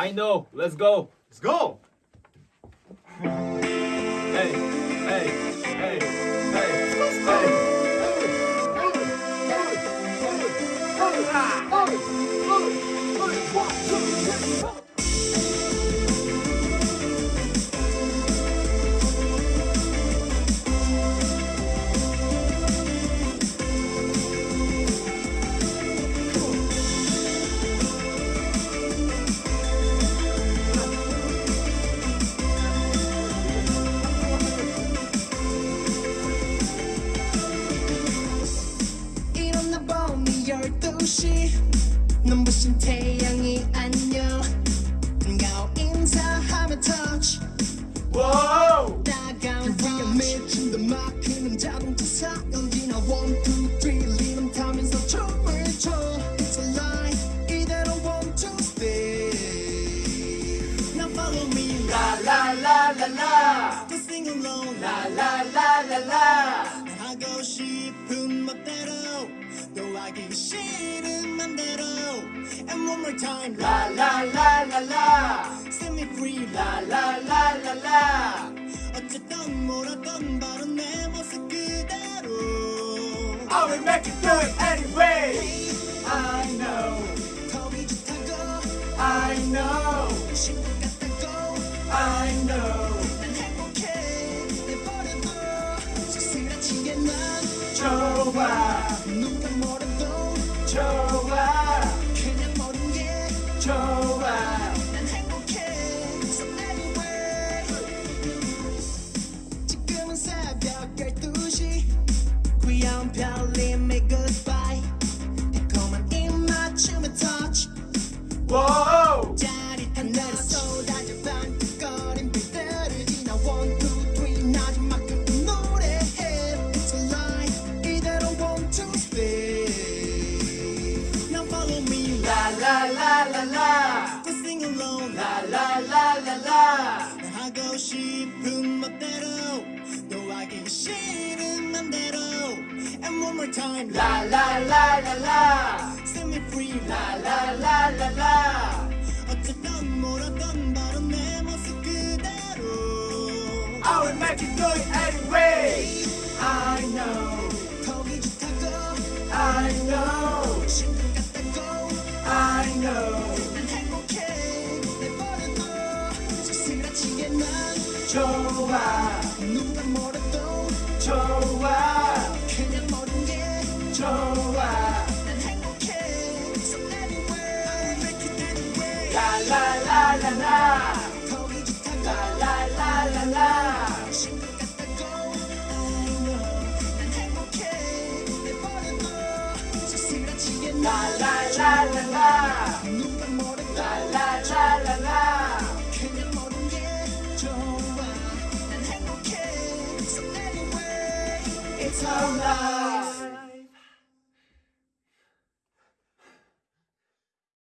I know. Let's go. Let's go. Hey, hey, 열두 시 눈부신 태양이 안녕 반가워 인사하며 touch Whoa. 따가운 위에 맺힌 더 마크는 자동차 사연지나 one two three 리듬 타면서 춤을 춰 It's a lie 이대로 one two stay Now follow me La la la la la. to sing along La la la la la. 하고 싶은 멋대로 또 하기 싫은 맘대로 And one more time La la la la la. Set me free La la la la la. 어쨌든 뭐라던 바로 내 모습 그대로 I will make you do it anyway. I know. 더위 좋다고 I know. 신분 같다고 I know. 난 행복해 내버려둬 쓸쓸하지게 난 좋아. 누가 뭐래도 좋아. 그냥 모든 게 좋아. 난 행복해 So anyway 지금은 새벽 12시 귀여운 별님의 goodbye 달콤한 입맞춤의 touch Whoa. 싶은 멋대로 또 하기 싫은 맘대로 And one more time La la la la la. Set me free La la la la la. 어쨌든 뭐라던 바로 내 모습 그대로 I will make you do it anyway. I know. 거기 좋다고 I know. 신분 같다고 I know. 좋아. 누가 뭐래도 좋아. 그냥 모든 게 좋아. 난 행복해 So anyway I make it anyway la. 거기 la la. 신분 같다고 I know 난 행복해 난 la la la la. 누가 뭐래도 la It's alright.